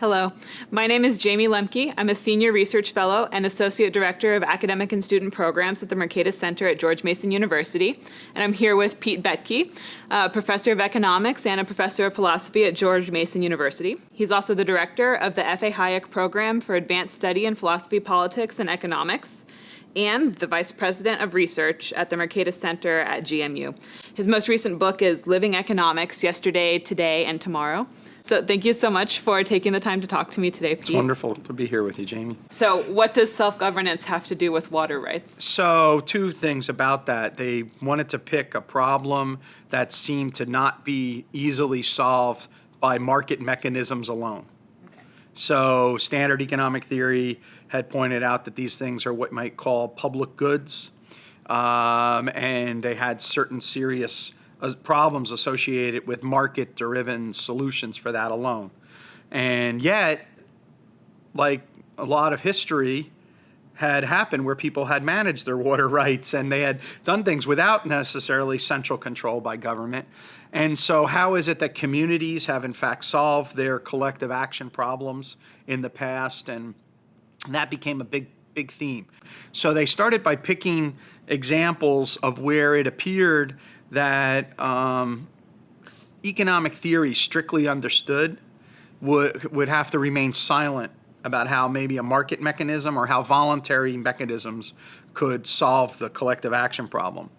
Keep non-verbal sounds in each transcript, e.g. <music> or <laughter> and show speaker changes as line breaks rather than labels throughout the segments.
Hello, my name is Jayme Lemke. I'm a Senior Research Fellow and Associate Director of Academic and Student Programs at the Mercatus Center at George Mason University. And I'm here with Pete Boettke, a Professor of Economics and a Professor of Philosophy at George Mason University. He's also the Director of the F.A. Hayek Program for Advanced Study in Philosophy, Politics, and Economics and the Vice President of Research at the Mercatus Center at GMU. His most recent book is Living Economics, Yesterday, Today, and Tomorrow. So thank you so much for taking the time to talk to me today, Pete.
It's wonderful to be here with you, Jayme.
So what does self-governance have to do with water rights?
So two things about that. They wanted to pick a problem that seemed to not be easily solved by market mechanisms alone. Okay. So standard economic theory had pointed out that these things are what might call public goods, um, and they had certain serious uh, problems associated with market-driven solutions for that alone. And yet, like a lot of history had happened where people had managed their water <laughs> rights and they had done things without necessarily central control by government. And so how is it that communities have in fact solved their collective action problems in the past and that became a big big theme. So they started by picking examples of where it appeared that um, economic theory, strictly understood, would, would have to remain silent about how maybe a market mechanism or how voluntary mechanisms could solve the collective action problem.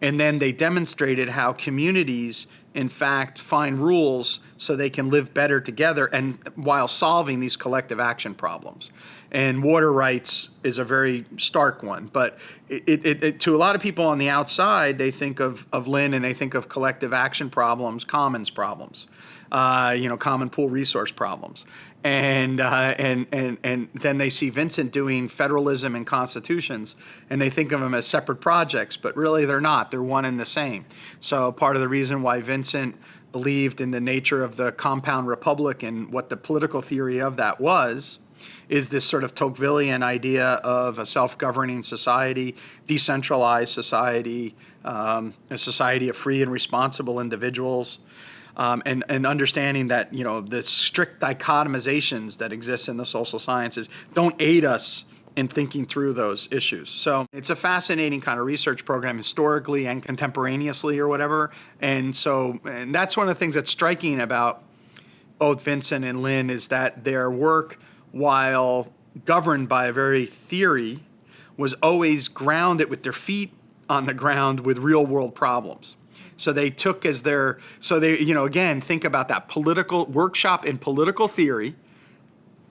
And then they demonstrated how communities, in fact, find rules so they can live better together and while solving these collective action problems. And water rights is a very stark one. But it, it, it, to a lot of people on the outside, they think of, of Lynn and they think of collective action problems, commons problems, uh, you know, common pool resource problems. And, uh, and, and, and then they see Vincent doing federalism and constitutions, and they think of them as separate projects, but really they're not. They're one and the same. So part of the reason why Vincent believed in the nature of the compound republic and what the political theory of that was is this sort of Tocquevillian idea of a self-governing society, decentralized society, um, a society of free and responsible individuals, um, and, and understanding that you know the strict dichotomizations that exist in the social sciences don't aid us in thinking through those issues. So it's a fascinating kind of research program historically and contemporaneously or whatever. And so and that's one of the things that's striking about both Vincent and Lynn is that their work while governed by a very theory, was always grounded with their feet on the ground with real world problems. So they took as their, so they, you know, again, think about that political workshop in political theory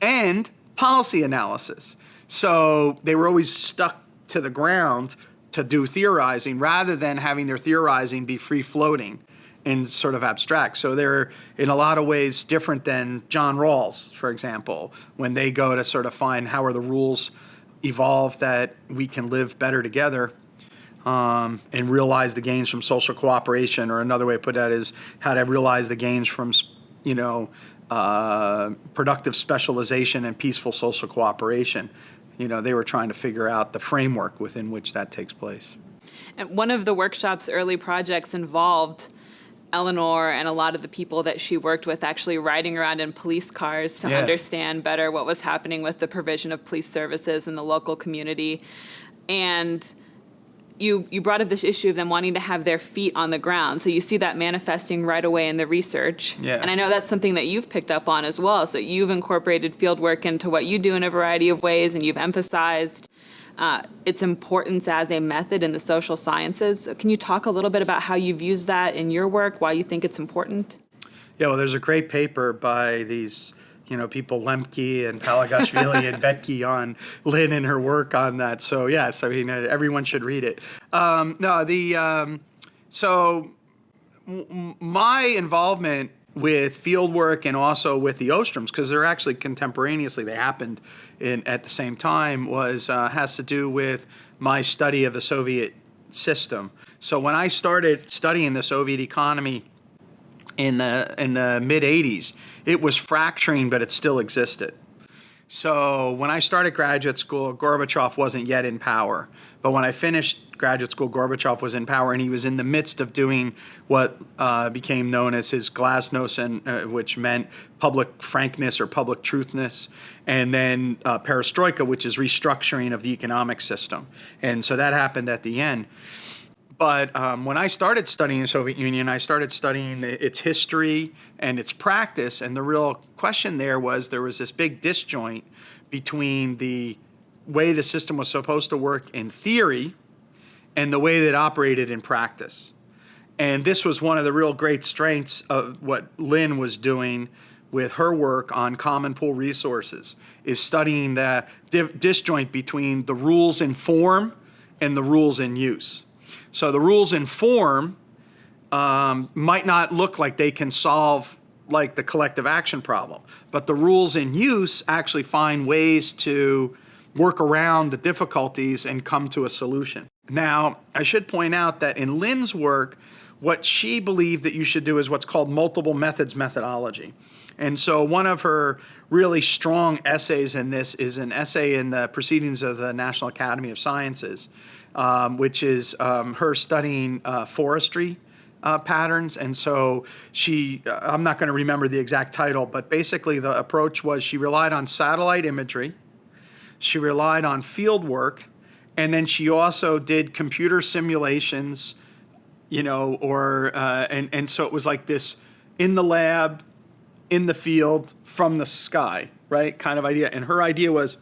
and policy analysis. So they were always stuck to the ground to do theorizing rather than having their theorizing be free floating and sort of abstract. So they're in a lot of ways different than John Rawls, for example, when they go to sort of find how are the rules evolve that we can live better together um, and realize the gains from social cooperation. Or another way to put that is how to realize the gains from, you know, uh, productive specialization and peaceful social cooperation. You know, they were trying to figure out the framework within which that takes place.
And one of the workshop's early projects involved Elinor and a lot of the people that she worked with actually riding around in police cars to yeah. understand better what was happening with the provision of police services in the local community. And you, you brought up this issue of them wanting to have their feet on the ground. So you see that manifesting right away in the research.
Yeah.
And I know that's something that you've picked up on as well. So you've incorporated field work into what you do in a variety of ways and you've emphasized uh, its importance as a method in the social sciences. Can you talk a little bit about how you've used that in your work, why you think it's important?
Yeah, well, there's a great paper by these you know, people Lemke and Palagashvili and <laughs> Boettke on Lynn and her work on that. So yes, I mean, everyone should read it. Um, no, the, um, so my involvement with field work and also with the Ostroms, because they're actually contemporaneously, they happened in, at the same time, was uh, has to do with my study of the Soviet system. So when I started studying the Soviet economy in the, in the mid 80s, it was fracturing, but it still existed. So when I started graduate school, Gorbachev wasn't yet in power. But when I finished graduate school, Gorbachev was in power, and he was in the midst of doing what uh, became known as his glasnost, uh, which meant public frankness or public truthness, and then uh, perestroika, which is restructuring of the economic system. And so that happened at the end. But um, when I started studying the Soviet Union, I started studying its history and its practice. And the real question there was there was this big disjoint between the way the system was supposed to work in theory and the way that it operated in practice. And this was one of the real great strengths of what Lynn was doing with her work on common pool resources, is studying the disjoint between the rules in form and the rules in use. So the rules in form um, might not look like they can solve like the collective action problem, but the rules in use actually find ways to work around the difficulties and come to a solution. Now, I should point out that in Lynn's work, what she believed that you should do is what's called multiple methods methodology. And so one of her really strong essays in this is an essay in the Proceedings of the National Academy of Sciences, um, which is um, her studying uh, forestry uh, patterns. And so she, uh, I'm not going to remember the exact title, but basically the approach was she relied on satellite imagery, she relied on field work, and then she also did computer simulations, you know, or, uh, and, and so it was like this in the lab, in the field, from the sky, right, kind of idea. And her idea was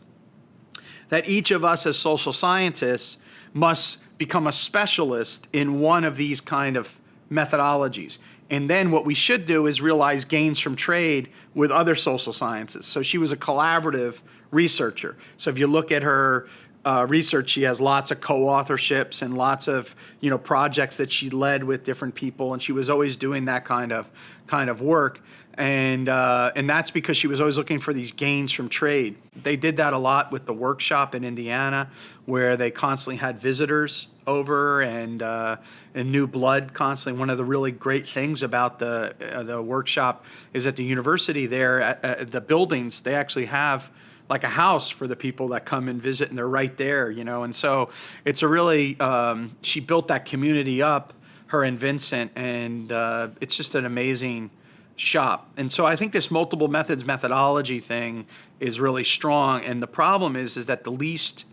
that each of us as social scientists must become a specialist in one of these kind of methodologies. And then what we should do is realize gains from trade with other social sciences. So she was a collaborative researcher. So if you look at her uh, research, she has lots of co-authorships and lots of you know projects that she led with different people, and she was always doing that kind of kind of work. And uh, and that's because she was always looking for these gains from trade. They did that a lot with the workshop in Indiana, where they constantly had visitors over and uh, and new blood constantly. One of the really great things about the uh, the workshop is at the university there, at, at the buildings, they actually have like a house for the people that come and visit, and they're right there, you know. And so it's a really um, she built that community up, her and Vincent, and uh, it's just an amazing shop. And so I think this multiple methods methodology thing is really strong. And the problem is, is that the least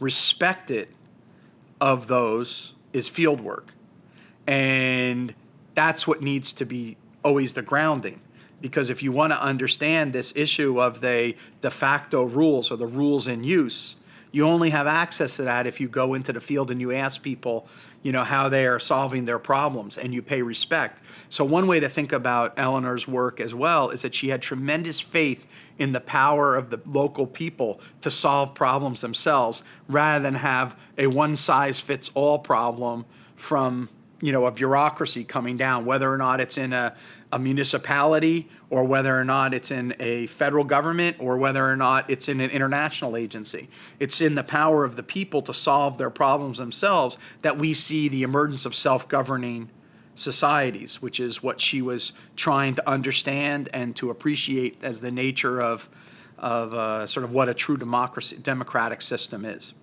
respected of those is field work. And that's what needs to be always the grounding because if you want to understand this issue of the de facto rules or the rules in use, you only have access to that if you go into the field and you ask people, you know, how they are solving their problems and you pay respect. So one way to think about Elinor's work as well is that she had tremendous faith in the power of the local people to solve problems themselves rather than have a one size fits all problem from you know, a bureaucracy coming down, whether or not it's in a, a municipality or whether or not it's in a federal government or whether or not it's in an international agency. It's in the power of the people to solve their problems themselves that we see the emergence of self-governing societies, which is what she was trying to understand and to appreciate as the nature of, of uh, sort of what a true democracy, democratic system is.